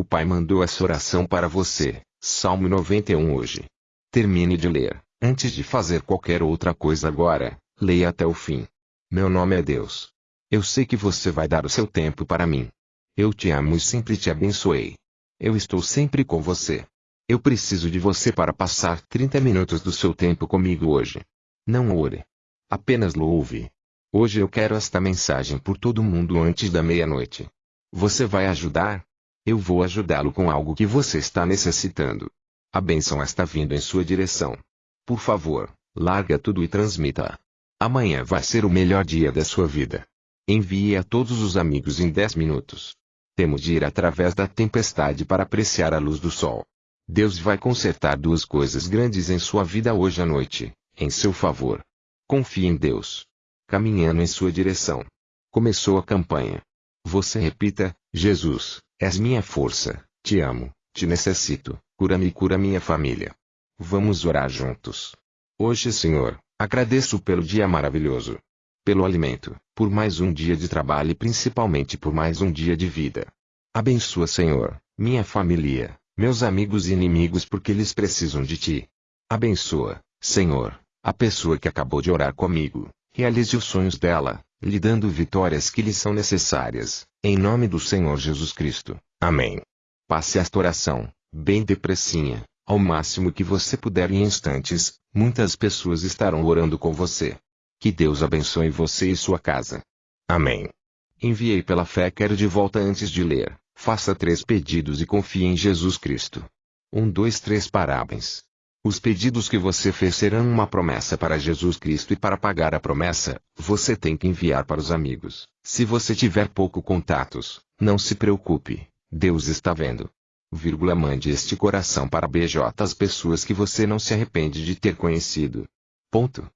O Pai mandou essa oração para você. Salmo 91 hoje. Termine de ler. Antes de fazer qualquer outra coisa agora, leia até o fim. Meu nome é Deus. Eu sei que você vai dar o seu tempo para mim. Eu te amo e sempre te abençoei. Eu estou sempre com você. Eu preciso de você para passar 30 minutos do seu tempo comigo hoje. Não ore. Apenas louve. Hoje eu quero esta mensagem por todo mundo antes da meia-noite. Você vai ajudar? Eu vou ajudá-lo com algo que você está necessitando. A bênção está vindo em sua direção. Por favor, larga tudo e transmita. Amanhã vai ser o melhor dia da sua vida. Envie a todos os amigos em 10 minutos. Temos de ir através da tempestade para apreciar a luz do sol. Deus vai consertar duas coisas grandes em sua vida hoje à noite, em seu favor. Confie em Deus. Caminhando em sua direção. Começou a campanha. Você repita: Jesus, és minha força, te amo, te necessito, cura-me e cura minha família. Vamos orar juntos. Hoje, Senhor, agradeço pelo dia maravilhoso. Pelo alimento, por mais um dia de trabalho e principalmente por mais um dia de vida. Abençoa, Senhor, minha família, meus amigos e inimigos porque eles precisam de ti. Abençoa, Senhor, a pessoa que acabou de orar comigo, realize os sonhos dela, lhe dando vitórias que lhe são necessárias, em nome do Senhor Jesus Cristo. Amém. Passe esta oração, bem depressinha, ao máximo que você puder em instantes, muitas pessoas estarão orando com você. Que Deus abençoe você e sua casa. Amém. Enviei pela fé quero de volta antes de ler. Faça três pedidos e confie em Jesus Cristo. Um, dois, três parabéns. Os pedidos que você fez serão uma promessa para Jesus Cristo e para pagar a promessa, você tem que enviar para os amigos. Se você tiver pouco contatos, não se preocupe, Deus está vendo. Vírgula mande este coração para BJ as pessoas que você não se arrepende de ter conhecido. Ponto.